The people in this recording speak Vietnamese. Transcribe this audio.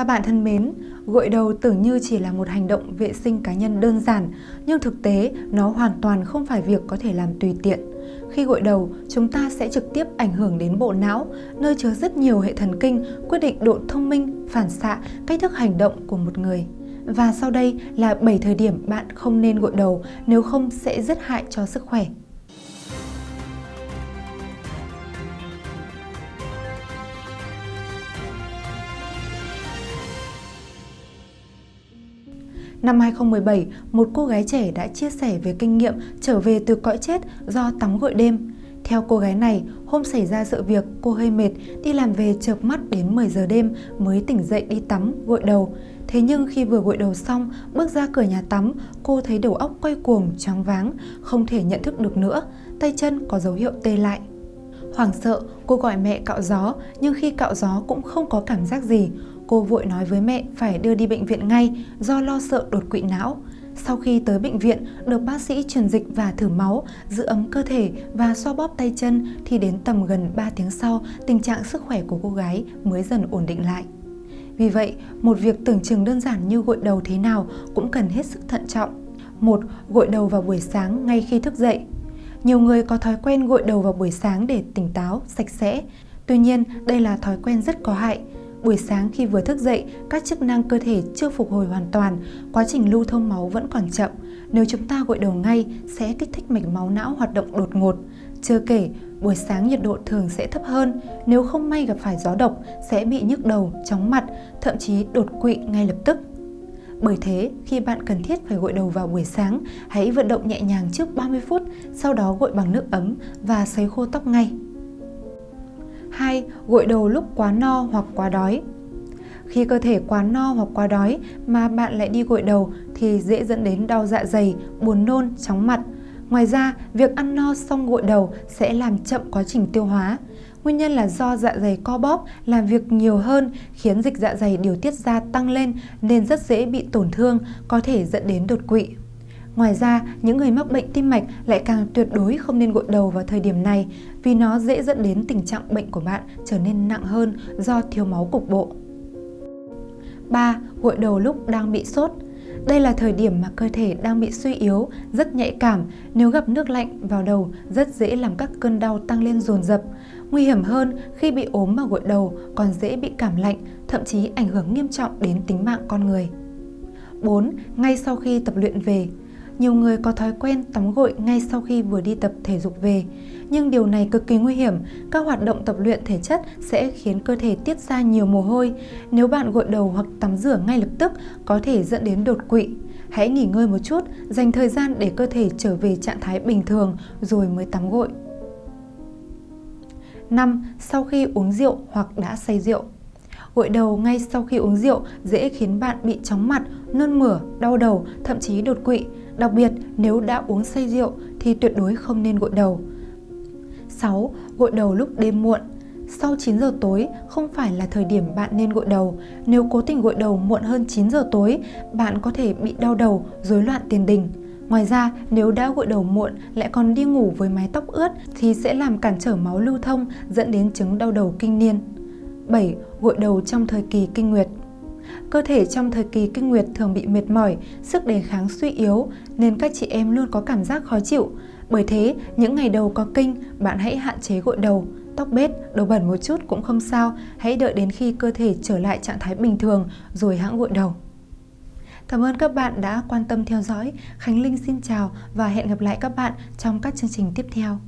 Các bạn thân mến, gội đầu tưởng như chỉ là một hành động vệ sinh cá nhân đơn giản, nhưng thực tế nó hoàn toàn không phải việc có thể làm tùy tiện. Khi gội đầu, chúng ta sẽ trực tiếp ảnh hưởng đến bộ não, nơi chứa rất nhiều hệ thần kinh quyết định độ thông minh, phản xạ, cách thức hành động của một người. Và sau đây là 7 thời điểm bạn không nên gội đầu nếu không sẽ rất hại cho sức khỏe. Năm 2017, một cô gái trẻ đã chia sẻ về kinh nghiệm trở về từ cõi chết do tắm gội đêm. Theo cô gái này, hôm xảy ra sự việc cô hơi mệt, đi làm về chợp mắt đến 10 giờ đêm mới tỉnh dậy đi tắm, gội đầu. Thế nhưng khi vừa gội đầu xong, bước ra cửa nhà tắm, cô thấy đầu óc quay cuồng, choáng váng, không thể nhận thức được nữa, tay chân có dấu hiệu tê lại. Hoảng sợ, cô gọi mẹ cạo gió, nhưng khi cạo gió cũng không có cảm giác gì. Cô vội nói với mẹ phải đưa đi bệnh viện ngay do lo sợ đột quỵ não. Sau khi tới bệnh viện, được bác sĩ truyền dịch và thử máu, giữ ấm cơ thể và xoa bóp tay chân thì đến tầm gần 3 tiếng sau, tình trạng sức khỏe của cô gái mới dần ổn định lại. Vì vậy, một việc tưởng chừng đơn giản như gội đầu thế nào cũng cần hết sức thận trọng. Một, gội đầu vào buổi sáng ngay khi thức dậy. Nhiều người có thói quen gội đầu vào buổi sáng để tỉnh táo, sạch sẽ. Tuy nhiên, đây là thói quen rất có hại. Buổi sáng khi vừa thức dậy, các chức năng cơ thể chưa phục hồi hoàn toàn, quá trình lưu thông máu vẫn còn chậm. Nếu chúng ta gội đầu ngay sẽ kích thích mạch máu não hoạt động đột ngột. Chưa kể, buổi sáng nhiệt độ thường sẽ thấp hơn, nếu không may gặp phải gió độc sẽ bị nhức đầu, chóng mặt, thậm chí đột quỵ ngay lập tức. Bởi thế, khi bạn cần thiết phải gội đầu vào buổi sáng, hãy vận động nhẹ nhàng trước 30 phút, sau đó gội bằng nước ấm và sấy khô tóc ngay. 2. Gội đầu lúc quá no hoặc quá đói khi cơ thể quá no hoặc quá đói mà bạn lại đi gội đầu thì dễ dẫn đến đau dạ dày, buồn nôn, chóng mặt. Ngoài ra, việc ăn no xong gội đầu sẽ làm chậm quá trình tiêu hóa. Nguyên nhân là do dạ dày co bóp, làm việc nhiều hơn, khiến dịch dạ dày điều tiết ra tăng lên nên rất dễ bị tổn thương, có thể dẫn đến đột quỵ. Ngoài ra, những người mắc bệnh tim mạch lại càng tuyệt đối không nên gội đầu vào thời điểm này vì nó dễ dẫn đến tình trạng bệnh của bạn trở nên nặng hơn do thiếu máu cục bộ. 3. Gội đầu lúc đang bị sốt đây là thời điểm mà cơ thể đang bị suy yếu, rất nhạy cảm. Nếu gặp nước lạnh vào đầu, rất dễ làm các cơn đau tăng lên dồn dập. Nguy hiểm hơn, khi bị ốm mà gội đầu còn dễ bị cảm lạnh, thậm chí ảnh hưởng nghiêm trọng đến tính mạng con người. 4. Ngay sau khi tập luyện về nhiều người có thói quen tắm gội ngay sau khi vừa đi tập thể dục về. Nhưng điều này cực kỳ nguy hiểm, các hoạt động tập luyện thể chất sẽ khiến cơ thể tiết ra nhiều mồ hôi. Nếu bạn gội đầu hoặc tắm rửa ngay lập tức có thể dẫn đến đột quỵ. Hãy nghỉ ngơi một chút, dành thời gian để cơ thể trở về trạng thái bình thường rồi mới tắm gội. 5. Sau khi uống rượu hoặc đã say rượu Gội đầu ngay sau khi uống rượu dễ khiến bạn bị chóng mặt, nôn mửa, đau đầu, thậm chí đột quỵ. Đặc biệt, nếu đã uống say rượu thì tuyệt đối không nên gội đầu. 6. Gội đầu lúc đêm muộn sau 9 giờ tối không phải là thời điểm bạn nên gội đầu. Nếu cố tình gội đầu muộn hơn 9 giờ tối, bạn có thể bị đau đầu, rối loạn tiền đình. Ngoài ra, nếu đã gội đầu muộn lại còn đi ngủ với mái tóc ướt thì sẽ làm cản trở máu lưu thông dẫn đến chứng đau đầu kinh niên. 7. Gội đầu trong thời kỳ kinh nguyệt Cơ thể trong thời kỳ kinh nguyệt thường bị mệt mỏi, sức đề kháng suy yếu nên các chị em luôn có cảm giác khó chịu. Bởi thế, những ngày đầu có kinh, bạn hãy hạn chế gội đầu, tóc bết, đầu bẩn một chút cũng không sao, hãy đợi đến khi cơ thể trở lại trạng thái bình thường rồi hãng gội đầu. Cảm ơn các bạn đã quan tâm theo dõi. Khánh Linh xin chào và hẹn gặp lại các bạn trong các chương trình tiếp theo.